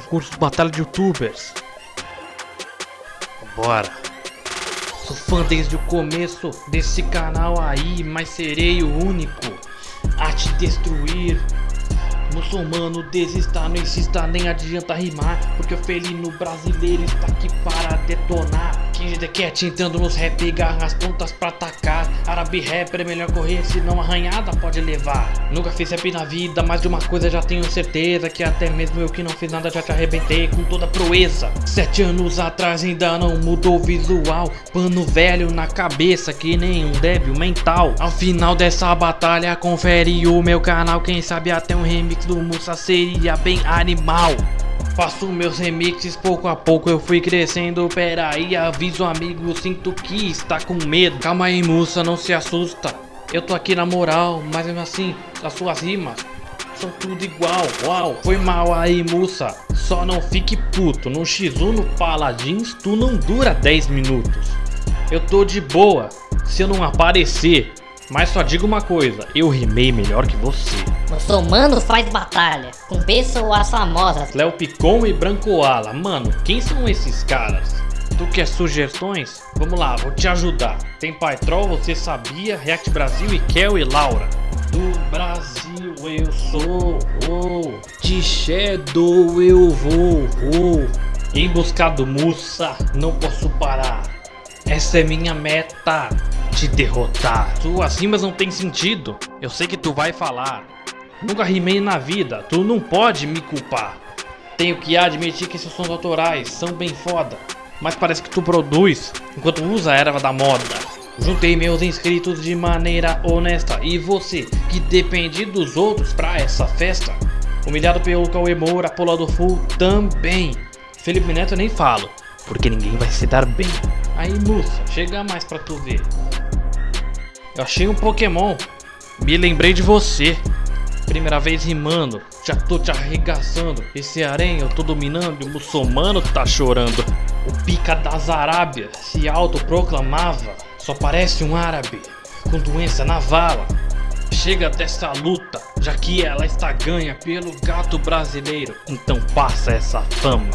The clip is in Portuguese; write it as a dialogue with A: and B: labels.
A: concurso Batalha de Youtubers. Bora. Sou fã desde o começo desse canal aí, mas serei o único a te destruir. Muçulmano, desista, não insista, nem adianta rimar Porque o felino brasileiro está aqui para detonar King the Cat entrando nos rap, garra as pontas pra atacar. Árabe rapper é melhor correr, senão arranhada pode levar. Nunca fiz rap na vida, mas de uma coisa já tenho certeza Que até mesmo eu que não fiz nada já te arrebentei com toda proeza. Sete anos atrás ainda não mudou o visual. Pano velho na cabeça que nem um débil mental. Ao final dessa batalha confere o meu canal. Quem sabe até um remix do Musa seria bem animal Faço meus remixes pouco a pouco eu fui crescendo. Pera aí, aviso amigo, sinto que está com medo. Calma aí Musa, não se assusta. Eu tô aqui na moral, mas mesmo assim, as suas rimas são tudo igual. Uau, foi mal aí Musa Só não fique puto, no X1 no Paladins tu não dura 10 minutos. Eu tô de boa, se eu não aparecer mas só digo uma coisa, eu rimei melhor que você.
B: Muçulmano faz batalha, com pessoas famosas.
A: Léo Picon e Branco Ala, mano, quem são esses caras? Tu quer sugestões? Vamos lá, vou te ajudar. Tem Paitrol, Você Sabia, React Brasil e Kel e Laura. Do Brasil eu sou, oh, de Shadow eu vou, oh. Em busca do Musa, não posso parar. Essa é minha meta te derrotar. Suas rimas não tem sentido. Eu sei que tu vai falar. Nunca rimei na vida, tu não pode me culpar. Tenho que admitir que esses sons autorais são bem foda. Mas parece que tu produz, enquanto usa a erva da moda. Juntei meus inscritos de maneira honesta. E você, que depende dos outros pra essa festa? Humilhado pelo Cauê Moura, do full também. Felipe Neto nem falo, porque ninguém vai se dar bem. Aí, moça, chega mais pra tu ver. Eu achei um Pokémon. Me lembrei de você. Primeira vez rimando, já tô te arregaçando. Esse aranha eu tô dominando e o muçulmano tá chorando. O pica das Arábias se autoproclamava. Só parece um árabe com doença na vala. Chega dessa luta, já que ela está ganha pelo gato brasileiro. Então passa essa fama.